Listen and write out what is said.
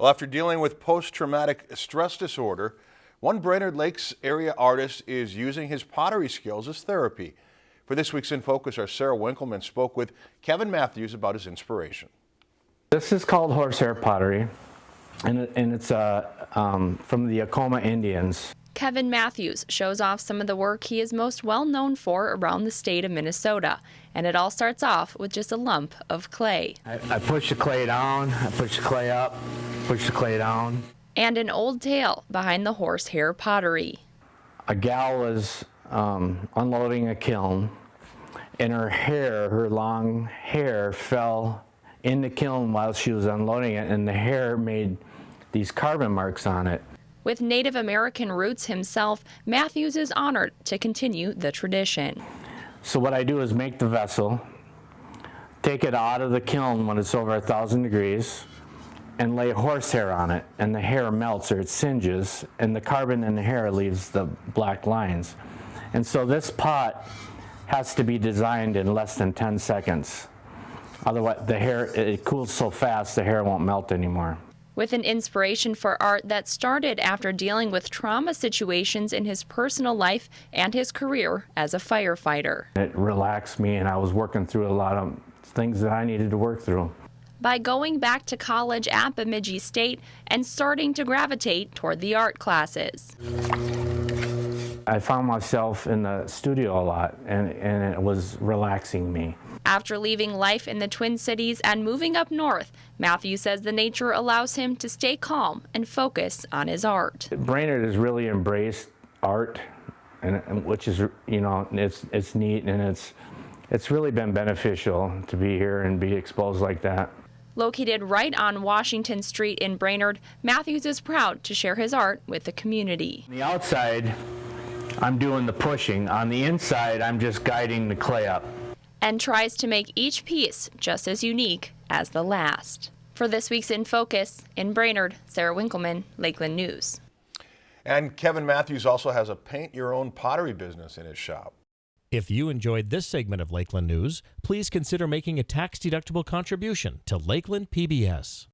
Well, after dealing with post-traumatic stress disorder, one Brainerd Lakes area artist is using his pottery skills as therapy. For this week's In Focus, our Sarah Winkleman spoke with Kevin Matthews about his inspiration. This is called horsehair pottery, and, it, and it's uh, um, from the Acoma Indians. Kevin Matthews shows off some of the work he is most well known for around the state of Minnesota. And it all starts off with just a lump of clay. I, I push the clay down, I push the clay up, push the clay down. And an old tale behind the horsehair pottery. A gal was um, unloading a kiln, and her hair, her long hair, fell in the kiln while she was unloading it, and the hair made these carbon marks on it. With Native American roots himself, Matthews is honored to continue the tradition. So what I do is make the vessel, take it out of the kiln when it's over a thousand degrees, and lay horsehair on it, and the hair melts or it singes, and the carbon in the hair leaves the black lines. And so this pot has to be designed in less than 10 seconds. Otherwise, the hair, it cools so fast, the hair won't melt anymore with an inspiration for art that started after dealing with trauma situations in his personal life and his career as a firefighter. It relaxed me and I was working through a lot of things that I needed to work through. By going back to college at Bemidji State and starting to gravitate toward the art classes. I found myself in the studio a lot and, and it was relaxing me. After leaving life in the Twin Cities and moving up north, Matthew says the nature allows him to stay calm and focus on his art. Brainerd has really embraced art, and, and which is, you know, it's, it's neat and it's, it's really been beneficial to be here and be exposed like that. Located right on Washington Street in Brainerd, Matthews is proud to share his art with the community. On the outside, I'm doing the pushing. On the inside, I'm just guiding the clay up and tries to make each piece just as unique as the last. For this week's In Focus, in Brainerd, Sarah Winkleman, Lakeland News. And Kevin Matthews also has a paint your own pottery business in his shop. If you enjoyed this segment of Lakeland News, please consider making a tax-deductible contribution to Lakeland PBS.